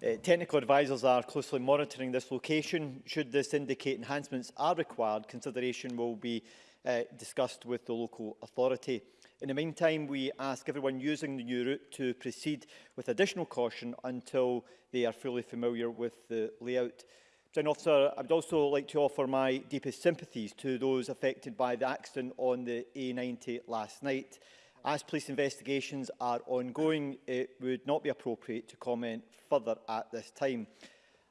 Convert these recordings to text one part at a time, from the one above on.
Uh, technical advisers are closely monitoring this location. Should this indicate enhancements are required, consideration will be uh, discussed with the local authority. In the meantime, we ask everyone using the new route to proceed with additional caution until they are fully familiar with the layout. President Officer, I would also like to offer my deepest sympathies to those affected by the accident on the A90 last night. As police investigations are ongoing, it would not be appropriate to comment further at this time.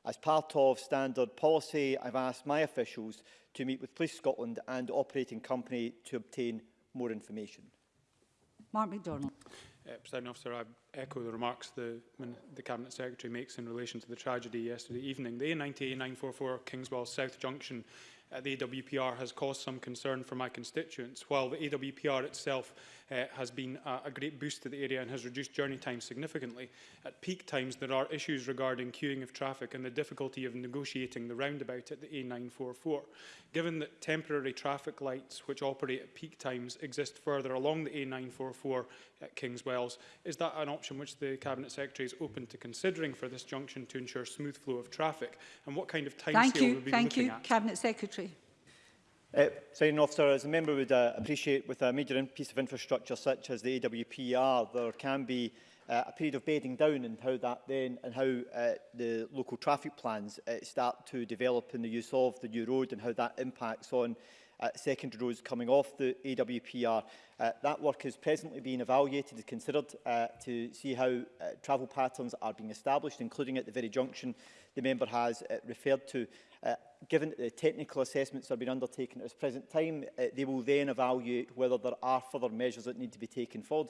As part of standard policy, I've asked my officials to meet with Police Scotland and operating company to obtain more information. Mark MacDonald. Uh, President Officer, I echo the remarks the, the Cabinet Secretary makes in relation to the tragedy yesterday evening. The a a 944 Kingswell South Junction uh, the AWPR has caused some concern for my constituents. While the AWPR itself uh, has been a, a great boost to the area and has reduced journey time significantly, at peak times there are issues regarding queuing of traffic and the difficulty of negotiating the roundabout at the A944. Given that temporary traffic lights which operate at peak times exist further along the A944 at King's Wells. Is that an option which the Cabinet Secretary is open to considering for this junction to ensure smooth flow of traffic? And what kind of time Thank scale you. would be Thank looking you, at? Cabinet Secretary. Uh, Signing officer, as a member would uh, appreciate with a major piece of infrastructure such as the AWPR, there can be uh, a period of bedding down and how that then and how uh, the local traffic plans uh, start to develop in the use of the new road and how that impacts on uh, secondary roads coming off the AWPR. Uh, that work is presently being evaluated and considered uh, to see how uh, travel patterns are being established, including at the very junction the member has uh, referred to. Uh, given that the technical assessments are been undertaken at this present time, uh, they will then evaluate whether there are further measures that need to be taken forward,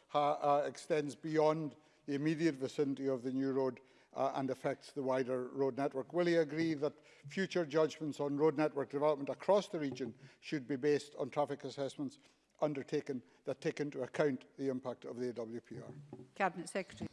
uh, extends beyond the immediate vicinity of the new road uh, and affects the wider road network. Will you agree that future judgments on road network development across the region should be based on traffic assessments undertaken that take into account the impact of the AWPR? Cabinet Secretary.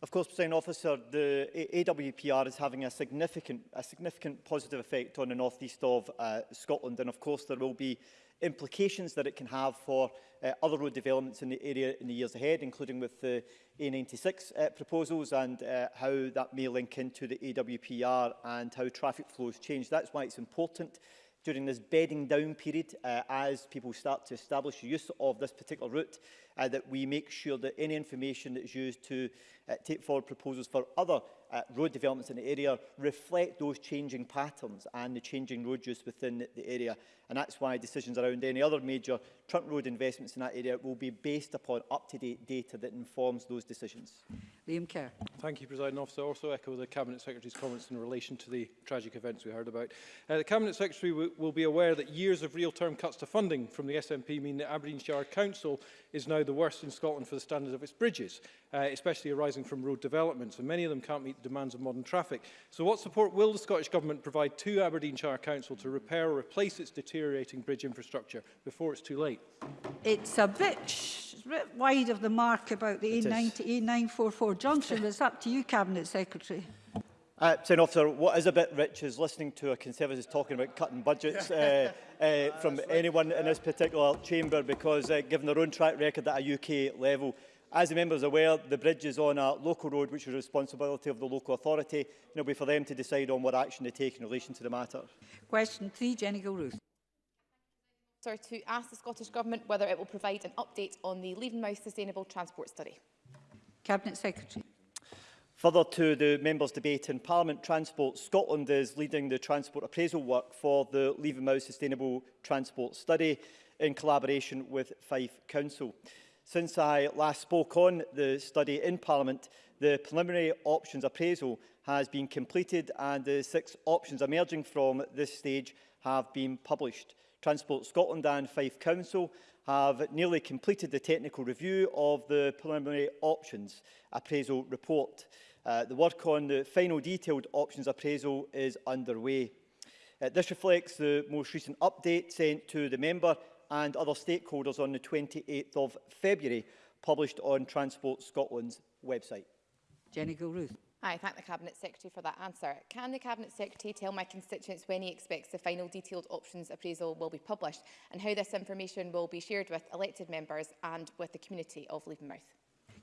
Of course, President Officer, the AWPR is having a significant, a significant positive effect on the northeast of uh, Scotland, and of course there will be implications that it can have for uh, other road developments in the area in the years ahead, including with the A96 uh, proposals and uh, how that may link into the AWPR and how traffic flows change. That's why it's important during this bedding down period uh, as people start to establish use of this particular route uh, that we make sure that any information that is used to uh, take forward proposals for other uh, road developments in the area reflect those changing patterns and the changing road use within the area. And that's why decisions around any other major trunk road investments in that area will be based upon up-to-date data that informs those decisions. Liam Kerr. Thank you, President Officer. I also echo the Cabinet Secretary's comments in relation to the tragic events we heard about. Uh, the Cabinet Secretary will be aware that years of real-term cuts to funding from the SNP mean that Aberdeenshire Council is now the worst in Scotland for the standards of its bridges uh, especially arising from road developments, and many of them can't meet the demands of modern traffic. So what support will the Scottish Government provide to Aberdeenshire Council to repair or replace its deteriorating bridge infrastructure before it's too late? It's a bit, bit wide of the mark about the A90, A944 junction. It's up to you, Cabinet Secretary. Uh, Senator Officer, what is a bit rich is listening to a Conservative talking about cutting budgets uh, uh, from anyone in this particular chamber because uh, given their own track record at a UK level, As the members are aware, the bridge is on a local road which is the responsibility of the local authority and it will be for them to decide on what action they take in relation to the matter. Question 3, Jenny Gilruth. Sorry, to ask the Scottish Government whether it will provide an update on the Leavenmouth Sustainable Transport Study. Cabinet Secretary. Further to the members' debate in Parliament, Transport Scotland is leading the transport appraisal work for the Leavenmouth Sustainable Transport Study in collaboration with Fife Council. Since I last spoke on the study in Parliament, the preliminary options appraisal has been completed and the six options emerging from this stage have been published. Transport Scotland and Fife Council have nearly completed the technical review of the preliminary options appraisal report. Uh, the work on the final detailed options appraisal is underway. Uh, this reflects the most recent update sent to the member and other stakeholders on the 28th of February, published on Transport Scotland's website. Jenny Gilruth. I thank the Cabinet Secretary for that answer. Can the Cabinet Secretary tell my constituents when he expects the final detailed options appraisal will be published and how this information will be shared with elected members and with the community of Leavenmouth?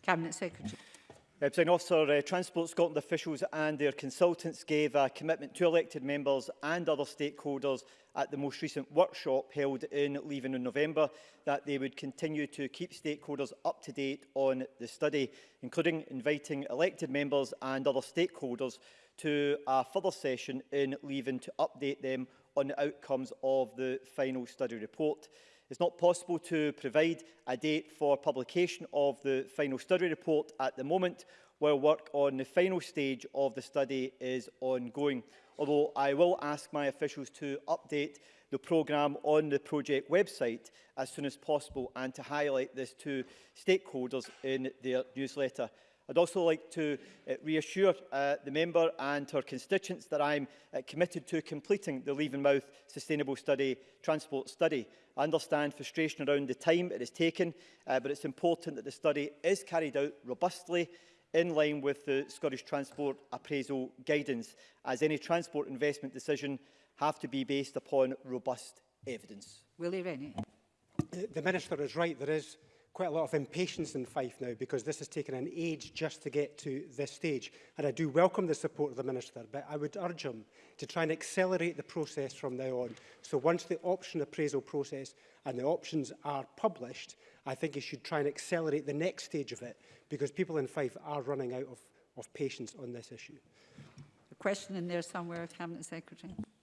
Cabinet Secretary. Uh, President Officer, uh, Transport Scotland officials and their consultants gave a commitment to elected members and other stakeholders at the most recent workshop held in Leaving in November that they would continue to keep stakeholders up to date on the study, including inviting elected members and other stakeholders to a further session in Leaving to update them on the outcomes of the final study report. It's not possible to provide a date for publication of the final study report at the moment, while work on the final stage of the study is ongoing. Although I will ask my officials to update the programme on the project website as soon as possible and to highlight this to stakeholders in their newsletter. I'd also like to uh, reassure uh, the member and her constituents that I'm uh, committed to completing the Mouth Sustainable Study Transport Study. I understand frustration around the time it has taken, uh, but it's important that the study is carried out robustly in line with the Scottish Transport Appraisal Guidance, as any transport investment decision have to be based upon robust evidence. Willie Rennie. The Minister is right. There is quite a lot of impatience in Fife now because this has taken an age just to get to this stage. And I do welcome the support of the Minister, but I would urge him to try and accelerate the process from now on. So once the option appraisal process and the options are published, I think he should try and accelerate the next stage of it because people in Fife are running out of, of patience on this issue. A question in there somewhere of Cabinet Secretary.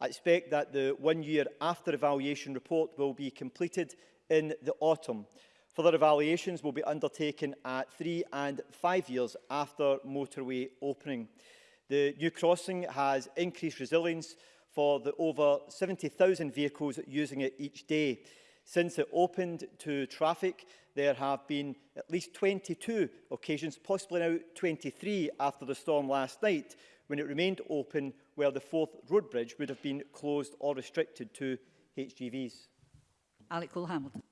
I expect that the one year after evaluation report will be completed in the autumn. Further evaluations will be undertaken at three and five years after motorway opening. The new crossing has increased resilience for the over 70,000 vehicles using it each day. Since it opened to traffic, there have been at least 22 occasions, possibly now 23 after the storm last night, when it remained open where the fourth road bridge would have been closed or restricted to HGVs. Alec Cole-Hamilton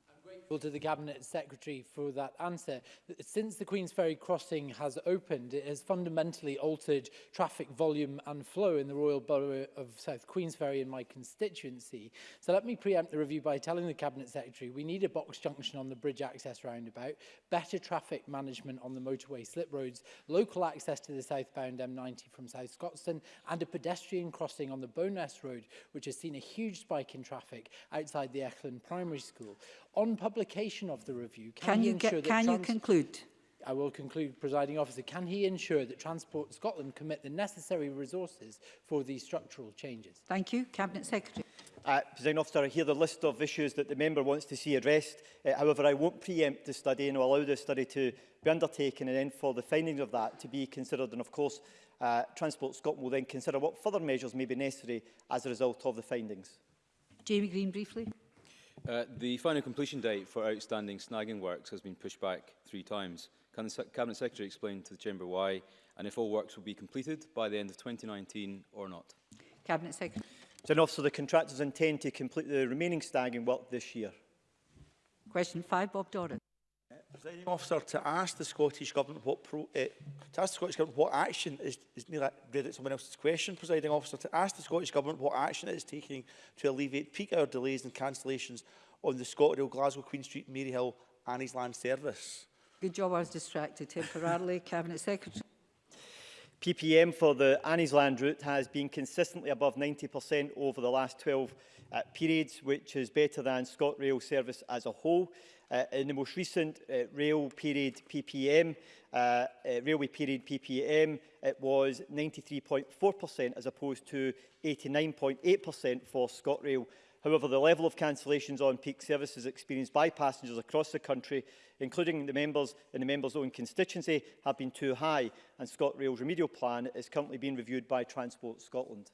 to the Cabinet Secretary for that answer. Since the Queen's Ferry crossing has opened, it has fundamentally altered traffic volume and flow in the Royal Borough of South Queen's Ferry in my constituency. So let me preempt the review by telling the Cabinet Secretary we need a box junction on the bridge access roundabout, better traffic management on the motorway slip roads, local access to the southbound M90 from South Scotstoun, and a pedestrian crossing on the Boness Road, which has seen a huge spike in traffic outside the Eklund Primary School on publication of the review, can, can you, ensure get, that can you conclude? I will conclude, presiding officer, can he ensure that Transport Scotland commit the necessary resources for these structural changes? Thank you. Cabinet Secretary. Uh, President Officer, I hear the list of issues that the member wants to see addressed. Uh, however, I won't preempt the study and will allow the study to be undertaken and then for the findings of that to be considered. And of course, uh, Transport Scotland will then consider what further measures may be necessary as a result of the findings. Jamie Green, briefly. Uh, the final completion date for outstanding snagging works has been pushed back three times. Can the Cabinet Secretary explain to the Chamber why and if all works will be completed by the end of 2019 or not? Cabinet Secretary. Then officer, the contractors intend to complete the remaining snagging work this year. Question five, Bob Doran presiding officer to ask the Scottish Government what pro, uh, to ask the Scottish Government what action is is near that read at someone else's question, presiding officer, to ask the Scottish Government what action it is taking to alleviate peak hour delays and cancellations on the ScotRail Glasgow Queen Street Maryhill Annie's Land service. Good job I was distracted temporarily, Cabinet Secretary. PPM for the Annie's Land route has been consistently above 90% over the last 12 uh, periods, which is better than ScotRail service as a whole. Uh, in the most recent uh, rail period PPM, uh, uh, railway period PPM, it uh, was 93.4% as opposed to 89.8% for ScotRail. However, the level of cancellations on peak services experienced by passengers across the country, including the members in the members' own constituency, have been too high, and ScotRail's remedial plan is currently being reviewed by Transport Scotland.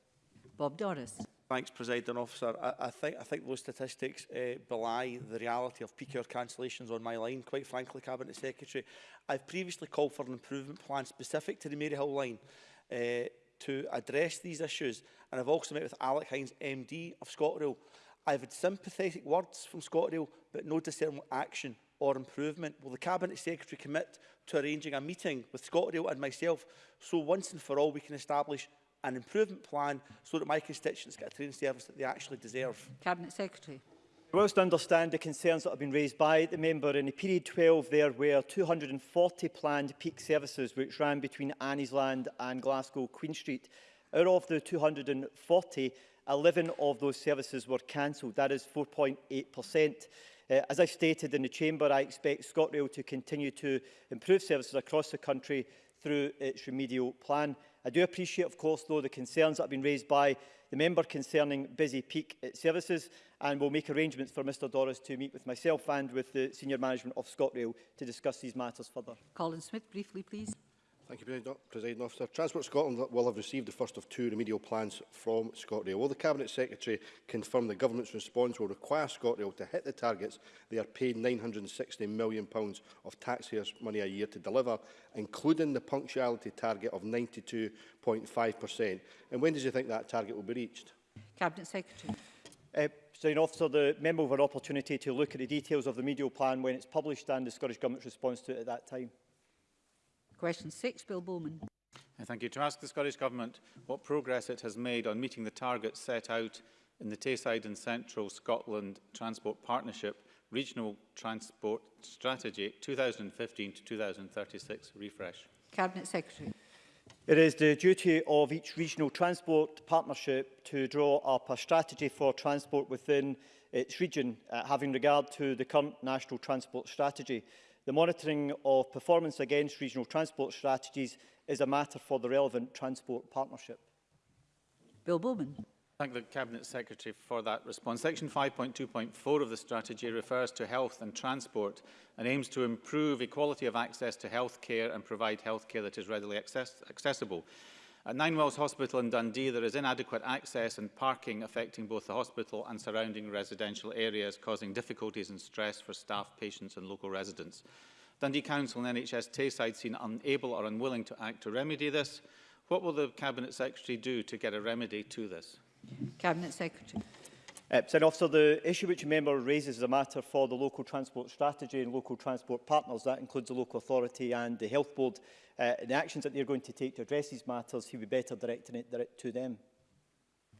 Bob Doris. Thanks, President Officer. I, I, think, I think those statistics uh, belie the reality of peak hour cancellations on my line, quite frankly, Cabinet Secretary. I've previously called for an improvement plan specific to the Maryhill line uh, to address these issues, and I've also met with Alec Hines, MD of ScotRail. I've had sympathetic words from ScotRail, but no discernible action or improvement. Will the Cabinet Secretary commit to arranging a meeting with ScotRail and myself so once and for all we can establish an improvement plan so that my constituents get a training service that they actually deserve. Cabinet Secretary. Whilst I understand the concerns that have been raised by the member, in the period 12 there were 240 planned peak services which ran between Anniesland and Glasgow Queen Street. Out of the 240, 11 of those services were cancelled. That is 4.8%. Uh, as I stated in the Chamber, I expect ScotRail to continue to improve services across the country through its remedial plan. I do appreciate, of course, though, the concerns that have been raised by the member concerning busy peak eh, services and will make arrangements for Mr Doris to meet with myself and with the senior management of ScotRail to discuss these matters further. Colin Smith, briefly, please. Thank you, President Officer. Transport Scotland will have received the first of two remedial plans from ScotRail. Will the Cabinet Secretary confirm the government's response will require ScotRail to hit the targets they are paid £960 million of taxpayers' money a year to deliver, including the punctuality target of 92.5%? And when does you think that target will be reached? Cabinet Secretary. Uh, President Officer, the member will have an opportunity to look at the details of the remedial plan when it's published and the Scottish Government's response to it at that time. Question 6, Bill Bowman. Thank you. To ask the Scottish Government what progress it has made on meeting the targets set out in the Tayside and Central Scotland Transport Partnership Regional Transport Strategy 2015 to 2036 refresh. Cabinet Secretary. It is the duty of each regional transport partnership to draw up a strategy for transport within its region, uh, having regard to the current national transport strategy. The monitoring of performance against regional transport strategies is a matter for the relevant transport partnership. Bill Bowman. Thank the Cabinet Secretary for that response. Section 5.2.4 of the strategy refers to health and transport and aims to improve equality of access to health care and provide health care that is readily access accessible. At Nine Wells Hospital in Dundee, there is inadequate access and parking affecting both the hospital and surrounding residential areas, causing difficulties and stress for staff, patients and local residents. Dundee Council and NHS Tayside seem unable or unwilling to act to remedy this. What will the Cabinet Secretary do to get a remedy to this? Cabinet Secretary. Uh, so, officer, the issue which the member raises is a matter for the local transport strategy and local transport partners. That includes the local authority and the health board. Uh, the actions that they're going to take to address these matters, he would be better directing it direct to them.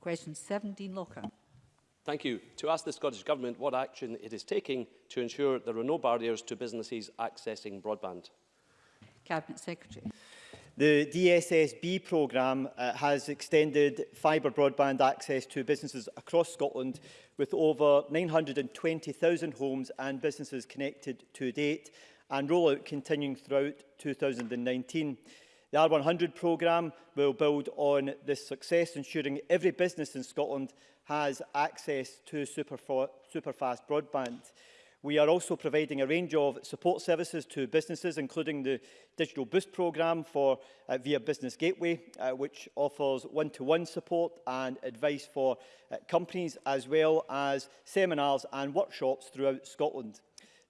Question 17, Locker. Thank you. To ask the Scottish Government what action it is taking to ensure there are no barriers to businesses accessing broadband. Cabinet Secretary. The DSSB programme uh, has extended fibre broadband access to businesses across Scotland with over 920,000 homes and businesses connected to date and rollout continuing throughout 2019. The R100 programme will build on this success, ensuring every business in Scotland has access to super, super fast broadband. We are also providing a range of support services to businesses, including the Digital Boost programme for, uh, via Business Gateway, uh, which offers one-to-one -one support and advice for uh, companies, as well as seminars and workshops throughout Scotland.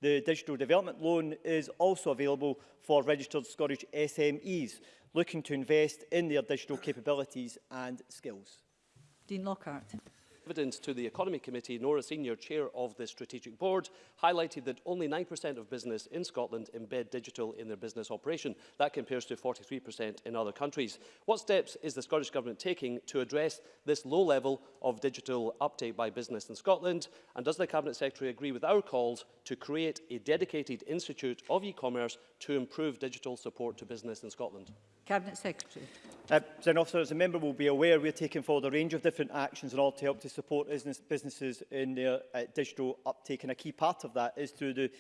The Digital Development Loan is also available for registered Scottish SMEs looking to invest in their digital capabilities and skills. Dean Lockhart. evidence to the Economy Committee, a senior chair of the Strategic Board, highlighted that only 9% of business in Scotland embed digital in their business operation. That compares to 43% in other countries. What steps is the Scottish Government taking to address this low level of digital uptake by business in Scotland? And does the Cabinet Secretary agree with our calls to create a dedicated Institute of E-Commerce to improve digital support to business in Scotland? Cabinet Secretary. Uh, Officer, as a member will be aware, we are taking forward a range of different actions in order to help to support business, businesses in their uh, digital uptake, and a key part of that is through the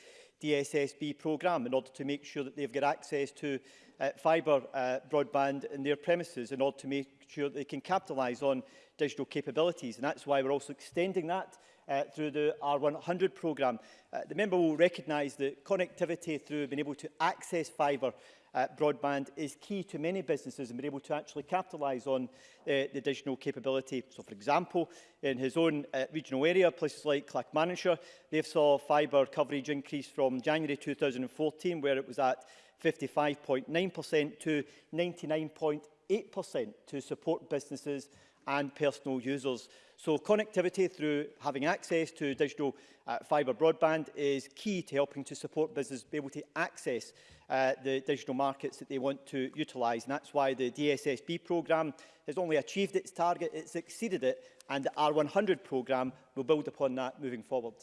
DSSB programme in order to make sure that they've got access to uh, fibre uh, broadband in their premises in order to make sure that they can capitalise on digital capabilities. And that's why we're also extending that uh, through the R100 programme. Uh, the member will recognise that connectivity through being able to access fibre uh, broadband is key to many businesses and being able to actually capitalise on uh, the additional capability. So, for example, in his own uh, regional area, places like Clackmannanshire, they've saw fibre coverage increase from January 2014, where it was at 55.9% to 99.8% to support businesses and personal users. So connectivity through having access to digital uh, fibre broadband is key to helping to support businesses be able to access uh, the digital markets that they want to utilise. And that's why the DSSB programme has only achieved its target, it's exceeded it, and the R100 programme will build upon that moving forward.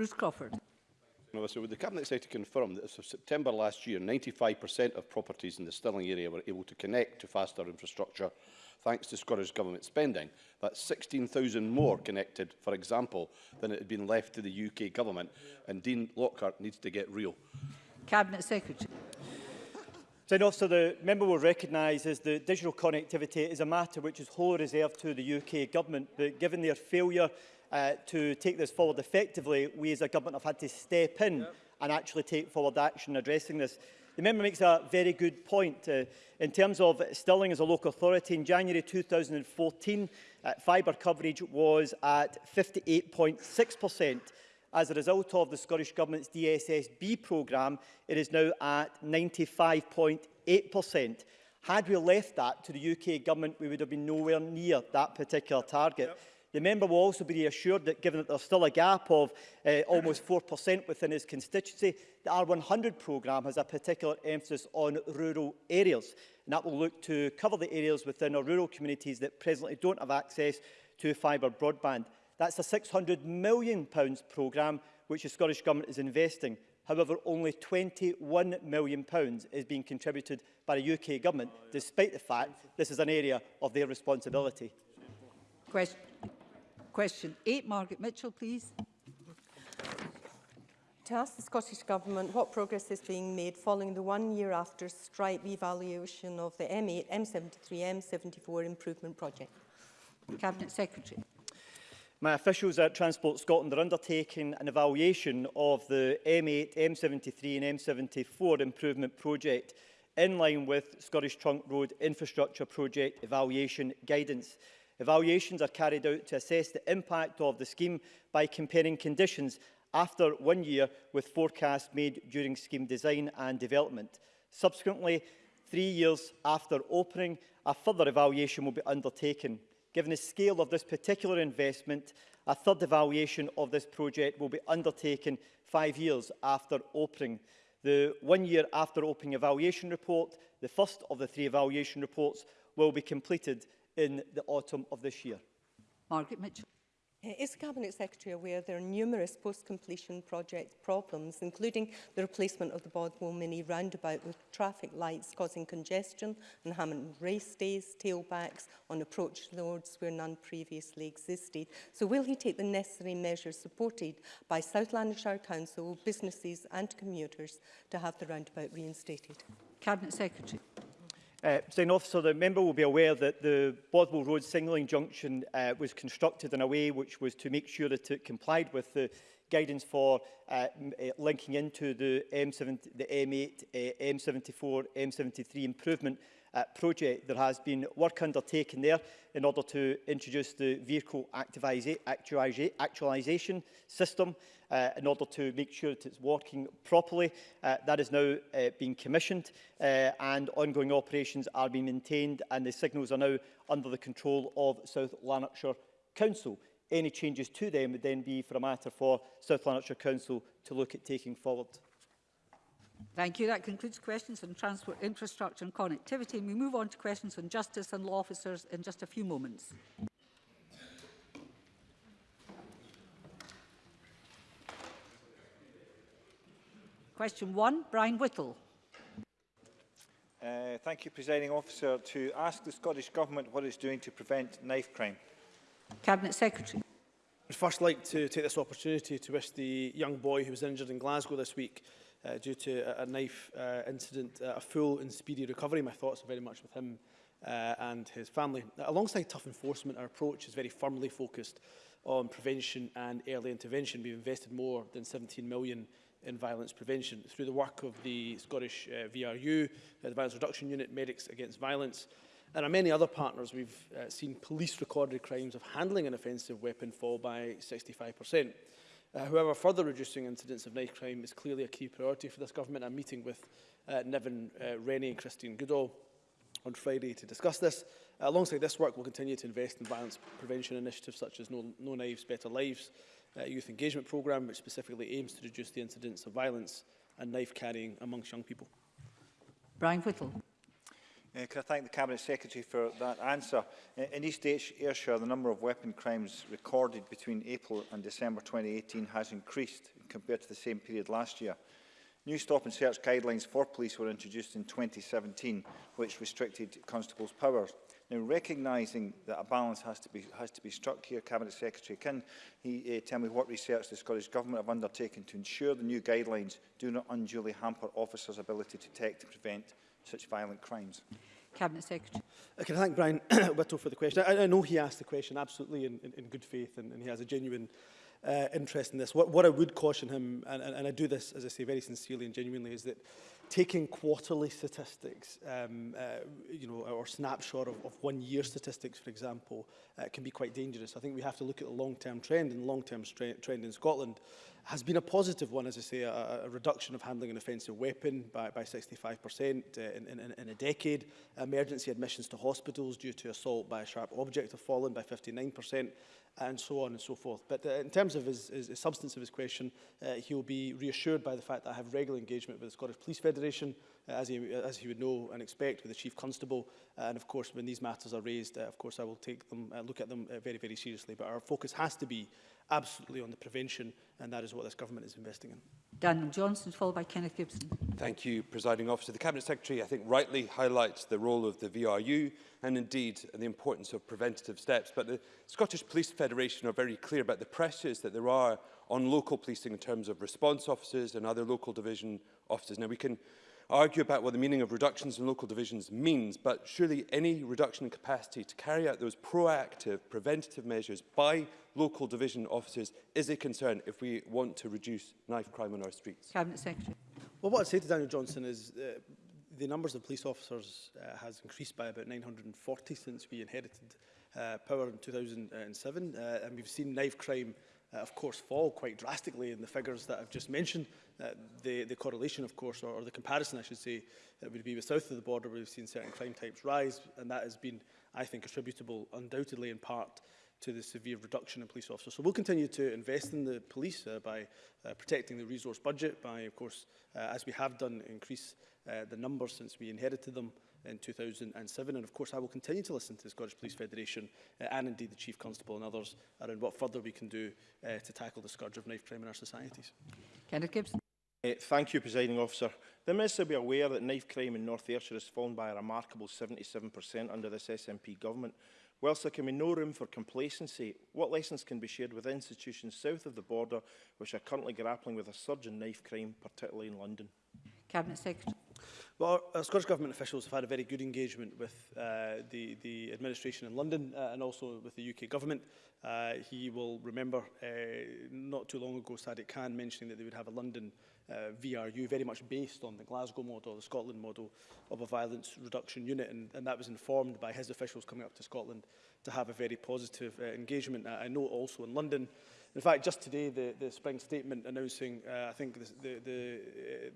Bruce Crawford. So would the Cabinet Secretary confirm that as of September last year, 95% of properties in the Stirling area were able to connect to faster infrastructure thanks to Scottish Government spending. that 16,000 more connected, for example, than it had been left to the UK Government. And Dean Lockhart needs to get real. Cabinet Secretary. Then also the member will recognise is that digital connectivity is a matter which is wholly reserved to the UK government, but given their failure uh, to take this forward effectively, we as a government have had to step in yep. and actually take forward action addressing this. The member makes a very good point. Uh, in terms of Stirling as a local authority, in January 2014, uh, fibre coverage was at 58.6%. As a result of the Scottish Government's DSSB programme, it is now at 95.8%. Had we left that to the UK Government, we would have been nowhere near that particular target. Yep. The member will also be assured that given that there's still a gap of uh, almost 4% within his constituency, the R100 programme has a particular emphasis on rural areas. And that will look to cover the areas within our rural communities that presently don't have access to fibre broadband. That's a £600 million programme which the Scottish Government is investing. However, only £21 million is being contributed by the UK Government, despite the fact this is an area of their responsibility. Question. Question 8, Margaret Mitchell, please. To ask the Scottish Government what progress is being made following the one year after strike evaluation of the M8, M73, M74 improvement project. Cabinet Secretary. My officials at Transport Scotland are undertaking an evaluation of the M8, M73 and M74 improvement project in line with Scottish Trunk Road Infrastructure Project Evaluation Guidance. Evaluations are carried out to assess the impact of the scheme by comparing conditions after one year with forecasts made during scheme design and development. Subsequently, three years after opening, a further evaluation will be undertaken. Given the scale of this particular investment, a third evaluation of this project will be undertaken five years after opening. The one year after opening evaluation report, the first of the three evaluation reports, will be completed in the autumn of this year. Margaret Mitchell. Eh, is the Cabinet Secretary aware there are numerous post-completion project problems, including the replacement of the Bodwell Mini roundabout with traffic lights causing congestion and Hammond race days, tailbacks on approach roads where none previously existed? So will he take the necessary measures supported by South Lanarkshire Council, businesses and commuters to have the roundabout reinstated? Cabinet Secretary. Uh, Officer, the member will be aware that the Bothwell Road signalling junction uh, was constructed in a way which was to make sure that it complied with the guidance for uh, uh linking into the, M7, the M8, uh, M74, M73 improvement uh, project. There has been work undertaken there in order to introduce the vehicle actualisation system uh, in order to make sure that it's working properly. Uh, that is now uh, being commissioned uh, and ongoing operations are being maintained and the signals are now under the control of South Lanarkshire Council. Any changes to them would then be for a matter for South Lanarkshire Council to look at taking forward. Thank you. That concludes questions on transport infrastructure and connectivity. And we move on to questions on justice and law officers in just a few moments. Question one, Brian Whittle. Uh, thank you, Presiding Officer, to ask the Scottish Government what it's doing to prevent knife crime. Cabinet Secretary. I'd first like to take this opportunity to wish the young boy who was injured in Glasgow this week uh, due to a, a knife uh, incident, uh, a full and speedy recovery. My thoughts are very much with him uh, and his family. Uh, alongside tough enforcement, our approach is very firmly focused on prevention and early intervention. We've invested more than 17 million in violence prevention. Through the work of the Scottish uh, VRU, uh, the Violence Reduction Unit, Medics Against Violence, and our many other partners, we've uh, seen police recorded crimes of handling an offensive weapon fall by 65%. Uh, however, further reducing incidents of knife crime is clearly a key priority for this government. I'm meeting with uh, Nevin uh, Rennie and Christine Goodall on Friday to discuss this. Uh, alongside this work, we'll continue to invest in violence prevention initiatives such as No, no Knives, Better Lives, uh, Youth Engagement Programme, which specifically aims to reduce the incidence of violence and knife carrying amongst young people. Brian Whittle. Uh, can I thank the Cabinet Secretary for that answer? Uh, in East Ayrshire, the number of weapon crimes recorded between April and December 2018 has increased compared to the same period last year. New stop and search guidelines for police were introduced in 2017, which restricted constables' powers. Now, recognising that a balance has to be, has to be struck here, Cabinet Secretary, can he uh, tell me what research the Scottish Government have undertaken to ensure the new guidelines do not unduly hamper officers' ability to detect and prevent such violent crimes. Cabinet Secretary. Uh, I can thank Brian Whittle for the question. I, I know he asked the question absolutely in, in, in good faith and, and he has a genuine uh, interest in this. What, what I would caution him, and, and, and I do this, as I say, very sincerely and genuinely, is that taking quarterly statistics, um, uh, you know, or snapshot of, of one year statistics, for example, uh, can be quite dangerous. I think we have to look at the long-term trend, and the long-term trend in Scotland has been a positive one, as I say, a, a reduction of handling an offensive weapon by, by 65% uh, in, in, in a decade, emergency admissions to hospitals due to assault by a sharp object have fallen by 59%, and so on and so forth. But uh, in terms of his, his, his substance of his question, uh, he'll be reassured by the fact that I have regular engagement with the Scottish Police Federation, uh, as, he, as he would know and expect with the Chief Constable. Uh, and of course, when these matters are raised, uh, of course, I will take them, uh, look at them uh, very, very seriously. But our focus has to be absolutely on the prevention, and that is what this government is investing in. Daniel Johnson, followed by Kenneth Gibson. Thank you, Presiding Officer. The Cabinet Secretary, I think, rightly highlights the role of the VRU and indeed the importance of preventative steps. But the Scottish Police Federation are very clear about the pressures that there are on local policing in terms of response officers and other local division officers. Now, we can argue about what the meaning of reductions in local divisions means, but surely any reduction in capacity to carry out those proactive preventative measures by local division officers is a concern if we want to reduce knife crime on our streets. Cabinet Secretary. Well, what I'd say to Daniel Johnson is uh, the numbers of police officers uh, has increased by about 940 since we inherited uh, power in 2007, uh, and we've seen knife crime increase uh, of course, fall quite drastically in the figures that I've just mentioned. Uh, the, the correlation, of course, or, or the comparison, I should say, uh, would be with south of the border, where we've seen certain crime types rise, and that has been, I think, attributable undoubtedly in part to the severe reduction in police officers. So we'll continue to invest in the police uh, by uh, protecting the resource budget, by, of course, uh, as we have done, increase uh, the numbers since we inherited them, in 2007. And of course, I will continue to listen to the Scottish Police Federation uh, and indeed the Chief Constable and others around what further we can do uh, to tackle the scourge of knife crime in our societies. Kenneth Gibson. Uh, thank you, Presiding Officer. The Minister will be aware that knife crime in North Ayrshire has fallen by a remarkable 77% under this SNP government. Whilst there can be no room for complacency, what lessons can be shared with institutions south of the border which are currently grappling with a surge in knife crime, particularly in London? Cabinet Secretary. Well, our, uh, Scottish Government officials have had a very good engagement with uh, the, the administration in London uh, and also with the UK Government. Uh, he will remember uh, not too long ago Sadiq Khan mentioning that they would have a London uh, VRU very much based on the Glasgow model, the Scotland model of a violence reduction unit and, and that was informed by his officials coming up to Scotland to have a very positive uh, engagement. Uh, I know also in London In fact, just today, the, the spring statement announcing, uh, I think, the, the,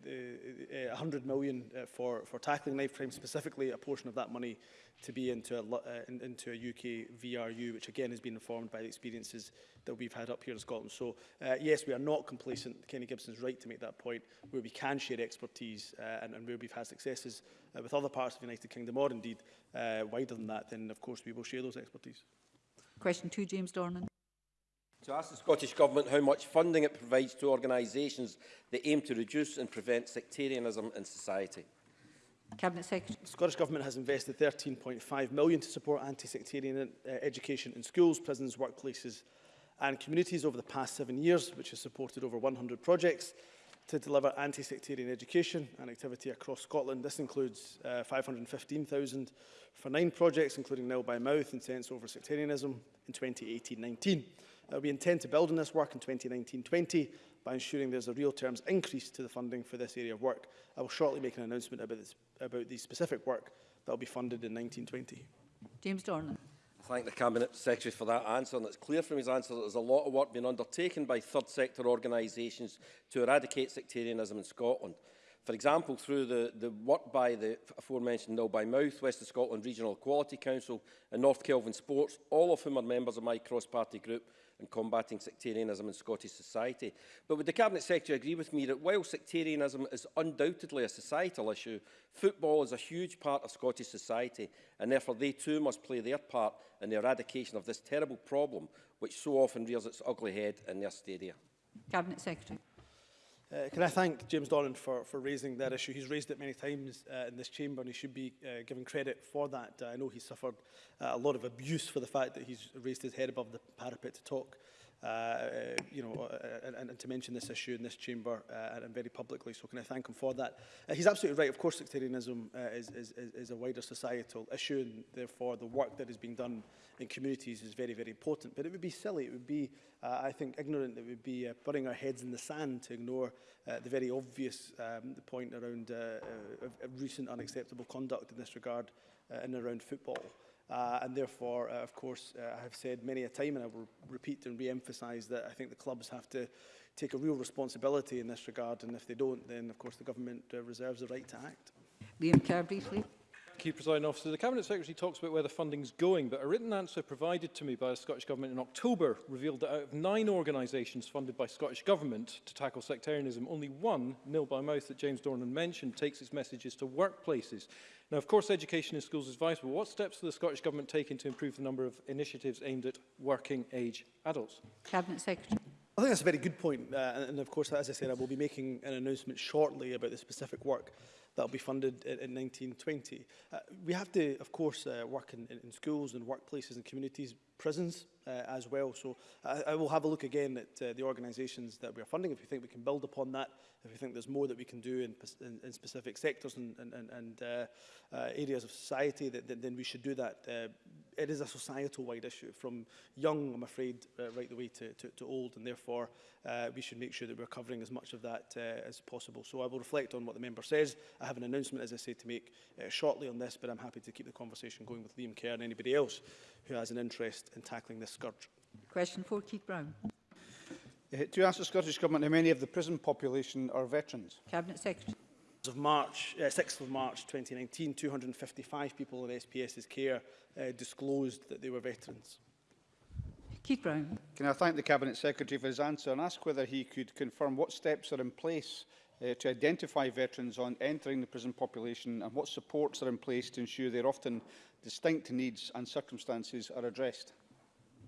the, uh, 100 million uh, for, for tackling knife crime, specifically a portion of that money to be into a, uh, in, into a UK VRU, which again has been informed by the experiences that we've had up here in Scotland. So uh, yes, we are not complacent. Kenny Gibson's right to make that point, where we can share expertise uh, and, and where we've had successes uh, with other parts of the United Kingdom, or indeed uh, wider than that, then of course we will share those expertise. Question two, James Dornan to ask the Scottish Government how much funding it provides to organisations that aim to reduce and prevent sectarianism in society. Cabinet Secretary. The Scottish Government has invested £13.5 million to support anti-sectarian uh, education in schools, prisons, workplaces and communities over the past seven years, which has supported over 100 projects to deliver anti-sectarian education and activity across Scotland. This includes uh, 515,000 for nine projects, including Nil by Mouth and Sense Over Sectarianism in 2018-19. Uh, we intend to build on this work in 2019-20 by ensuring there's a real terms increase to the funding for this area of work. I will shortly make an announcement about, this, about the specific work that will be funded in 1920. James Dornan. I thank the Cabinet Secretary for that answer and it's clear from his answer that there's a lot of work being undertaken by third sector organisations to eradicate sectarianism in Scotland. For example, through the, the work by the aforementioned Nil by Mouth, West of Scotland Regional Equality Council and North Kelvin Sports, all of whom are members of my cross-party group, and combating sectarianism in Scottish society. But would the Cabinet Secretary agree with me that while sectarianism is undoubtedly a societal issue, football is a huge part of Scottish society and therefore they too must play their part in the eradication of this terrible problem which so often rears its ugly head in their stadia? Cabinet Secretary. Uh, can I thank James Doran for, for raising that issue? He's raised it many times uh, in this chamber and he should be uh, given credit for that. Uh, I know he suffered uh, a lot of abuse for the fact that he's raised his head above the parapet to talk Uh, uh, you know, uh, uh, and, and to mention this issue in this chamber uh, and very publicly. So can I thank him for that? Uh, he's absolutely right. Of course, sectarianism uh, is, is, is a wider societal issue, and therefore the work that is being done in communities is very, very important. But it would be silly, it would be, uh, I think, ignorant, it would be uh, putting our heads in the sand to ignore uh, the very obvious um, point around uh, uh, recent unacceptable conduct in this regard uh, in and around football. Uh, and therefore, uh, of course, uh, I have said many a time, and I will repeat and re emphasize that I think the clubs have to take a real responsibility in this regard, and if they don't, then of course the government uh, reserves the right to act. Liam Kerr, briefly. Thank you, President Officer. The Cabinet Secretary talks about where the funding's going, but a written answer provided to me by the Scottish Government in October revealed that out of nine organisations funded by Scottish Government to tackle sectarianism, only one, nil by mouth, that James Dornan mentioned, takes its messages to workplaces. Now, of course, education in schools is vital, but what steps are the Scottish Government taking to improve the number of initiatives aimed at working age adults? Cabinet Secretary. I think that's a very good point, uh, and, and of course, as I said, I will be making an announcement shortly about the specific work that will be funded in, in 1920. Uh, we have to, of course, uh, work in, in schools and workplaces and communities, prisons uh, as well. So I, uh, I will have a look again at uh, the organisations that we are funding, if we think we can build upon that, if we think there's more that we can do in, in, in specific sectors and, and, and uh, uh, areas of society, that, that, then we should do that. Uh, it is a societal-wide issue, from young, I'm afraid, uh, right the way to, to, to old, and therefore uh, we should make sure that we're covering as much of that uh, as possible. So I will reflect on what the member says. I have an announcement, as I say, to make uh, shortly on this, but I'm happy to keep the conversation going with Liam Kerr and anybody else who has an interest in tackling this scourge. Question for Keith Brown. Uh, to ask the Scottish Government how many of the prison population are veterans? Cabinet Secretary of March, uh, 6th of March 2019, 255 people in SPS's care uh, disclosed that they were veterans. Keith Brown. Can I thank the Cabinet Secretary for his answer and ask whether he could confirm what steps are in place uh, to identify veterans on entering the prison population and what supports are in place to ensure their often distinct needs and circumstances are addressed?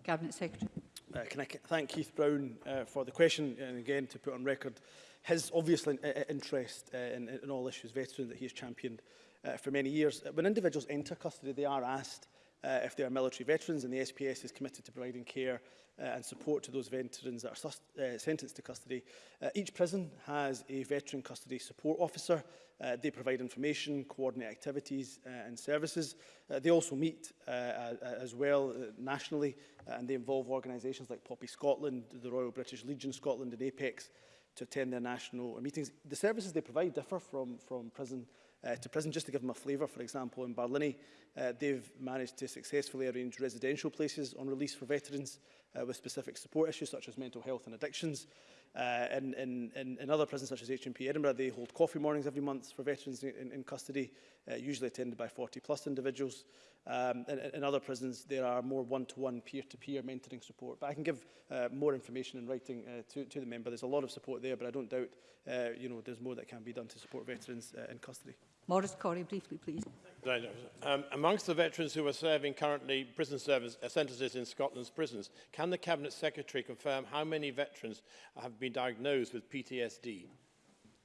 Cabinet Secretary. Uh, can I thank Keith Brown uh, for the question and again to put on record his obvious interest uh, in, in all issues veterans that he has championed uh, for many years. Uh, when individuals enter custody, they are asked uh, if they are military veterans, and the SPS is committed to providing care uh, and support to those veterans that are uh, sentenced to custody. Uh, each prison has a veteran custody support officer. Uh, they provide information, coordinate activities uh, and services. Uh, they also meet uh, uh, as well uh, nationally, uh, and they involve organisations like Poppy Scotland, the Royal British Legion Scotland and APEX, to attend their national meetings. The services they provide differ from, from prison uh, to prison. Just to give them a flavour, for example, in Barlini, uh, they've managed to successfully arrange residential places on release for veterans uh, with specific support issues such as mental health and addictions. Uh, in, in, in, in other prisons such as HMP Edinburgh, they hold coffee mornings every month for veterans in, in custody, uh, usually attended by 40 plus individuals. Um, in, in other prisons, there are more one-to-one, peer-to-peer mentoring support. But I can give uh, more information in writing uh, to, to the member. There's a lot of support there, but I don't doubt uh, you know, there's more that can be done to support veterans uh, in custody. Morris Corey, briefly, please. Right. Um, amongst the veterans who are serving currently prison service, uh, sentences in Scotland's prisons, can the Cabinet Secretary confirm how many veterans have been diagnosed with PTSD?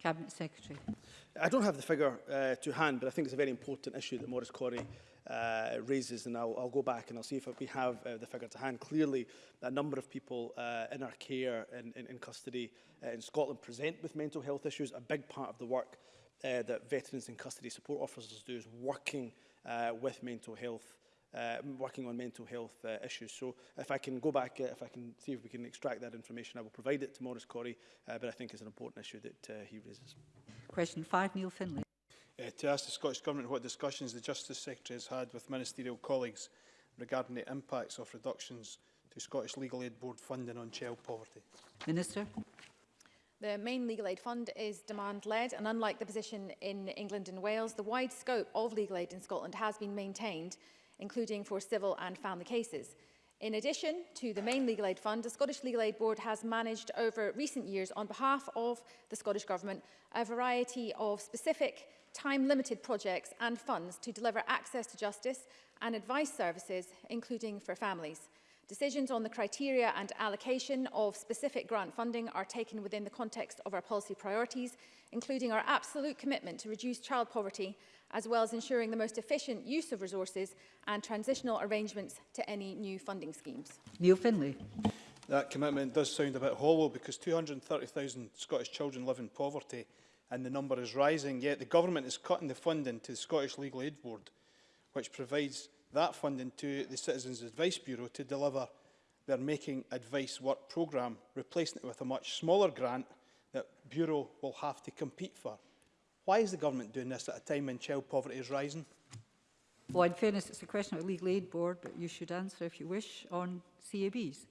Cabinet Secretary. I don't have the figure uh, to hand, but I think it's a very important issue that Maurice Corey uh, raises, and I'll, I'll go back and I'll see if we have uh, the figure to hand. Clearly, a number of people uh, in our care and in, in custody uh, in Scotland present with mental health issues. A big part of the work uh, that veterans and custody support officers do is working uh, with mental health uh, working on mental health uh, issues. So if I can go back, uh, if I can see if we can extract that information, I will provide it to Maurice Corey, uh, but I think it's an important issue that uh, he raises. Question five, Neil Finlay. Uh, to ask the Scottish Government what discussions the Justice Secretary has had with ministerial colleagues regarding the impacts of reductions to Scottish Legal Aid Board funding on child poverty. Minister. The main legal aid fund is demand-led, and unlike the position in England and Wales, the wide scope of legal aid in Scotland has been maintained, including for civil and family cases. In addition to the main legal aid fund, the Scottish Legal Aid Board has managed over recent years on behalf of the Scottish Government a variety of specific time-limited projects and funds to deliver access to justice and advice services, including for families. Decisions on the criteria and allocation of specific grant funding are taken within the context of our policy priorities, including our absolute commitment to reduce child poverty, as well as ensuring the most efficient use of resources and transitional arrangements to any new funding schemes. Neil Finlay. That commitment does sound a bit hollow because 230,000 Scottish children live in poverty and the number is rising, yet the government is cutting the funding to the Scottish Legal Aid Board, which provides that funding to the Citizens Advice Bureau to deliver their Making Advice Work programme, replacing it with a much smaller grant that Bureau will have to compete for. Why is the government doing this at a time when child poverty is rising? Well, in fairness, it's a question of the Legal Aid Board, but you should answer if you wish on CABs.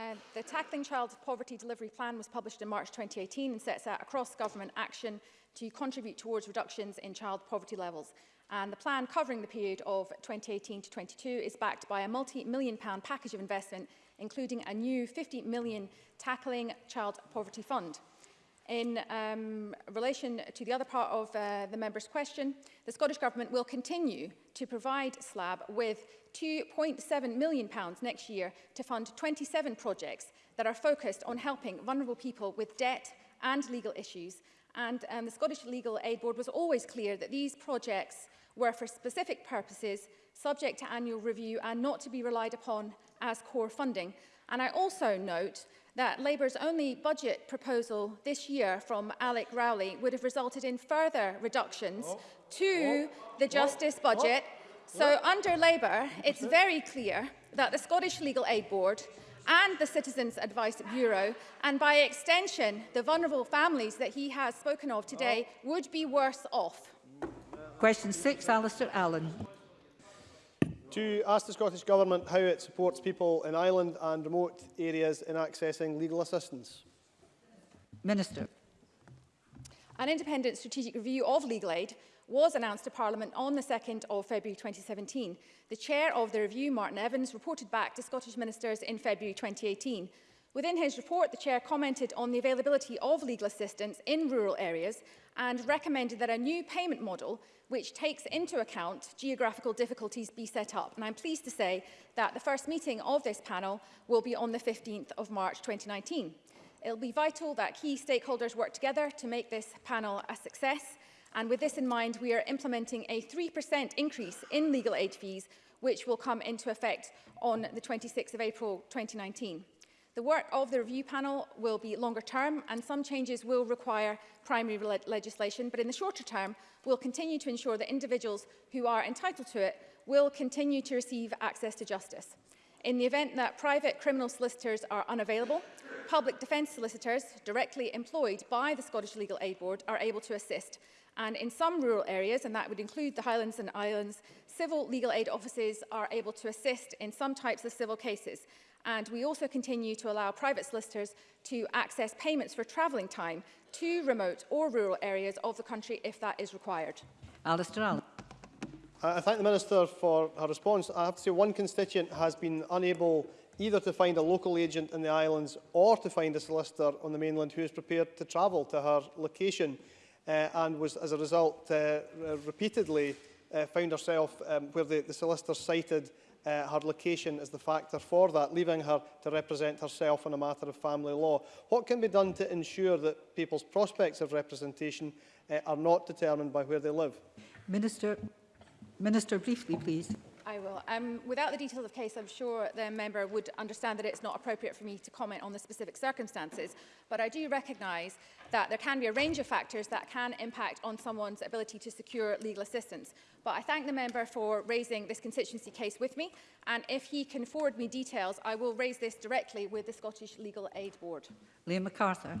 Um, the Tackling Child Poverty Delivery Plan was published in March 2018 and sets out across government action to contribute towards reductions in child poverty levels. And the plan covering the period of 2018 to 22 is backed by a multi-million pound package of investment, including a new 50 million tackling child poverty fund. In um, relation to the other part of uh, the member's question, the Scottish Government will continue to provide SLAB with £2.7 million pounds next year to fund 27 projects that are focused on helping vulnerable people with debt and legal issues. And um, the Scottish Legal Aid Board was always clear that these projects were for specific purposes, subject to annual review and not to be relied upon as core funding. And I also note that Labour's only budget proposal this year from Alec Rowley would have resulted in further reductions oh, to oh, the oh. justice oh, budget. So oh. under Labour, it's very clear that the Scottish Legal Aid Board and the Citizens Advice Bureau, and by extension, the vulnerable families that he has spoken of today oh. would be worse off. Question six, Alistair Allen to ask the Scottish Government how it supports people in island and remote areas in accessing legal assistance. Minister. An independent strategic review of legal aid was announced to Parliament on the 2nd of February 2017. The chair of the review, Martin Evans, reported back to Scottish ministers in February 2018. Within his report, the Chair commented on the availability of legal assistance in rural areas and recommended that a new payment model which takes into account geographical difficulties be set up. And I'm pleased to say that the first meeting of this panel will be on the 15th of March 2019. It'll be vital that key stakeholders work together to make this panel a success. And with this in mind, we are implementing a 3% increase in legal aid fees, which will come into effect on the 26th of April 2019. The work of the review panel will be longer term and some changes will require primary le legislation, but in the shorter term, we'll continue to ensure that individuals who are entitled to it will continue to receive access to justice. In the event that private criminal solicitors are unavailable, public defence solicitors directly employed by the Scottish Legal Aid Board are able to assist. And in some rural areas, and that would include the Highlands and Islands, civil legal aid offices are able to assist in some types of civil cases. And we also continue to allow private solicitors to access payments for travelling time to remote or rural areas of the country if that is required. Alistair Allen. I thank the Minister for her response. I have to say one constituent has been unable either to find a local agent in the islands or to find a solicitor on the mainland who is prepared to travel to her location uh, and was as a result uh, repeatedly uh, found herself um, where the, the solicitor cited uh, her location as the factor for that, leaving her to represent herself on a matter of family law. What can be done to ensure that people's prospects of representation uh, are not determined by where they live? Minister, Minister briefly, please. I will. Um, without the details of case, I'm sure the member would understand that it's not appropriate for me to comment on the specific circumstances, but I do recognise that there can be a range of factors that can impact on someone's ability to secure legal assistance. But I thank the member for raising this constituency case with me, and if he can forward me details, I will raise this directly with the Scottish Legal Aid Board. Liam MacArthur.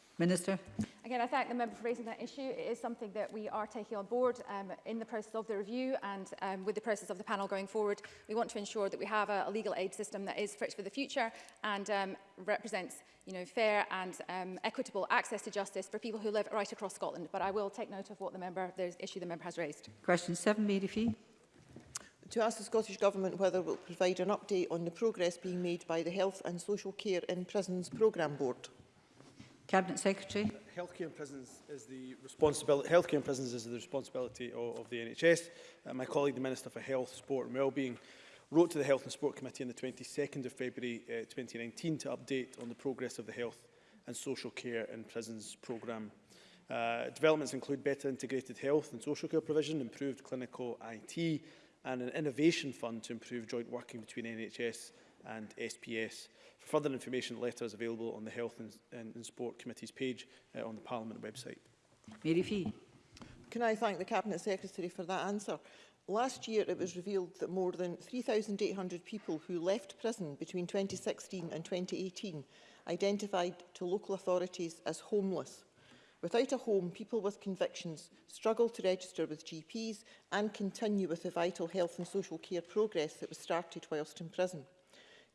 Minister. Again, I thank the member for raising that issue. It is something that we are taking on board um, in the process of the review and um, with the process of the panel going forward. We want to ensure that we have a, a legal aid system that is fit for the future and um, represents you know, fair and um, equitable access to justice for people who live right across Scotland. But I will take note of what the member, the issue the member has raised. Question 7, Mary Fee. to ask the Scottish Government whether it will provide an update on the progress being made by the Health and Social Care in Prisons Programme Board. Cabinet Secretary. Uh, Healthcare and prisons is the responsibility. Healthcare and prisons is the responsibility of, of the NHS. Uh, my colleague, the Minister for Health, Sport and Wellbeing, wrote to the Health and Sport Committee on the 22nd of February uh, 2019 to update on the progress of the health and social care in prisons programme. Uh, developments include better integrated health and social care provision, improved clinical IT, and an innovation fund to improve joint working between NHS and SPS. For further information, letters available on the Health and, and, and Sport Committee's page uh, on the Parliament website. Mary Fee. Can I thank the Cabinet Secretary for that answer? Last year, it was revealed that more than 3,800 people who left prison between 2016 and 2018 identified to local authorities as homeless. Without a home, people with convictions struggle to register with GPs and continue with the vital health and social care progress that was started whilst in prison.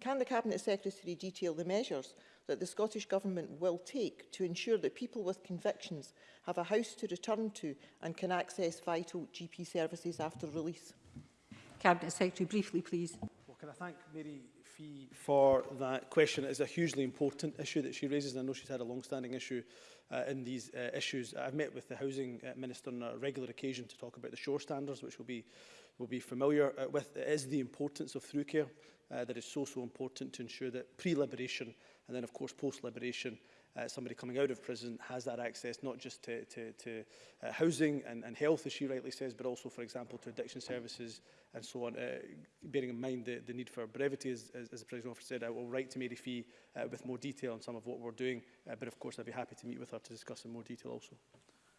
Can the Cabinet Secretary detail the measures that the Scottish Government will take to ensure that people with convictions have a house to return to and can access vital GP services after release? Cabinet Secretary, briefly please. Well, can I thank Mary Fee for that question? It is a hugely important issue that she raises and I know she's had a long-standing issue uh, in these uh, issues. I've met with the Housing uh, Minister on a regular occasion to talk about the shore standards, which will be will be familiar uh, with, it is the importance of through care uh, that is so, so important to ensure that pre-liberation and then, of course, post-liberation, uh, somebody coming out of prison has that access not just to, to, to uh, housing and, and health, as she rightly says, but also, for example, to addiction services and so on, uh, bearing in mind the, the need for brevity, as, as, as the President Officer said, I will write to Mary Fee uh, with more detail on some of what we're doing, uh, but of course I'd be happy to meet with her to discuss in more detail also.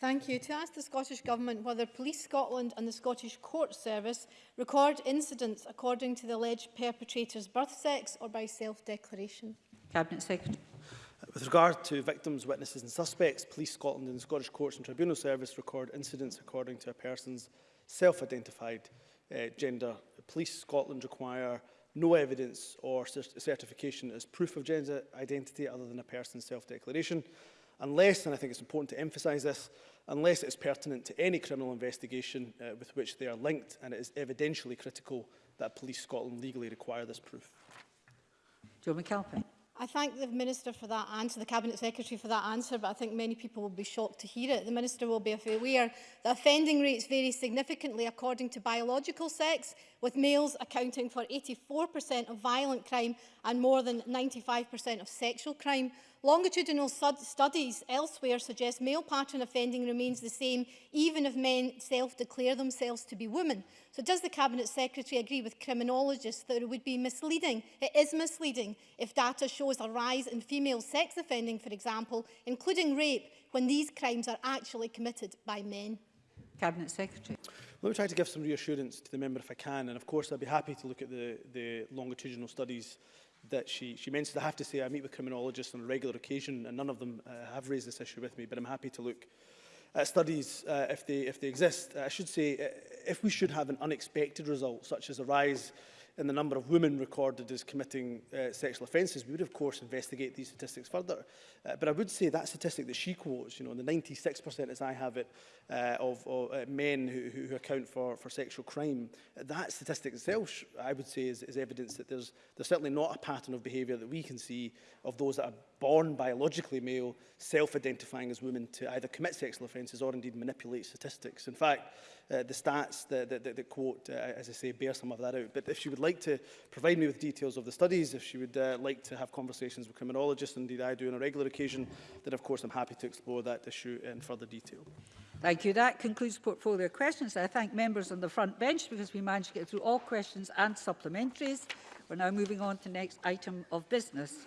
Thank you. To ask the Scottish Government whether Police Scotland and the Scottish Court Service record incidents according to the alleged perpetrator's birth sex or by self-declaration. Cabinet Secretary. With regard to victims, witnesses and suspects, Police Scotland and the Scottish Courts and Tribunal Service record incidents according to a person's self-identified uh, gender. Police Scotland require no evidence or certification as proof of gender identity other than a person's self-declaration unless, and I think it's important to emphasise this, unless it's pertinent to any criminal investigation uh, with which they are linked and it is evidentially critical that Police Scotland legally require this proof. Joe McAlpin. I thank the Minister for that answer, the Cabinet Secretary for that answer, but I think many people will be shocked to hear it. The Minister will be aware that offending rates vary significantly according to biological sex, with males accounting for 84% of violent crime and more than 95% of sexual crime. Longitudinal studies elsewhere suggest male pattern offending remains the same even if men self-declare themselves to be women. So does the Cabinet Secretary agree with criminologists that it would be misleading? It is misleading if data shows a rise in female sex offending, for example, including rape, when these crimes are actually committed by men. Cabinet Secretary. Let me try to give some reassurance to the member if I can, and of course I'd be happy to look at the, the longitudinal studies that she, she mentioned. I have to say I meet with criminologists on a regular occasion and none of them uh, have raised this issue with me, but I'm happy to look at studies uh, if, they, if they exist. Uh, I should say uh, if we should have an unexpected result, such as a rise in the number of women recorded as committing uh, sexual offences, we would, of course, investigate these statistics further. Uh, but I would say that statistic that she quotes, you know, the 96% as I have it, uh, of, of uh, men who, who account for, for sexual crime, that statistic itself, I would say, is, is evidence that there's, there's certainly not a pattern of behaviour that we can see of those that are born biologically male self-identifying as women to either commit sexual offences or indeed manipulate statistics. In fact, uh, the stats that, that, that, that quote, uh, as I say, bear some of that out. But if she would like to provide me with details of the studies, if she would uh, like to have conversations with criminologists, indeed I do on a regular occasion, then of course I'm happy to explore that issue in further detail. Thank you. That concludes portfolio questions. I thank members on the front bench because we managed to get through all questions and supplementaries. We're now moving on to the next item of business.